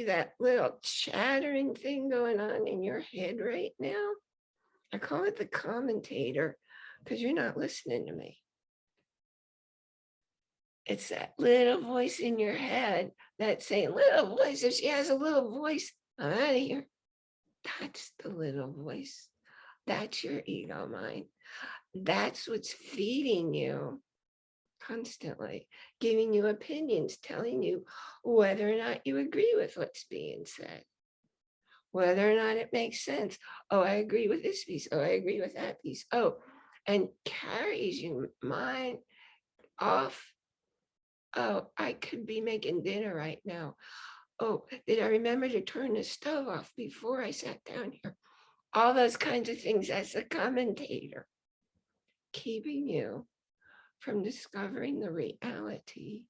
That little chattering thing going on in your head right now? I call it the commentator because you're not listening to me. It's that little voice in your head that's saying, little voice, if she has a little voice, I'm out of here. That's the little voice. That's your ego mind. That's what's feeding you constantly, giving you opinions, telling you whether or not you agree with what's being said, whether or not it makes sense. Oh, I agree with this piece. Oh, I agree with that piece. Oh, and carries you mind off. Oh, I could be making dinner right now. Oh, did I remember to turn the stove off before I sat down here? All those kinds of things as a commentator, keeping you from discovering the reality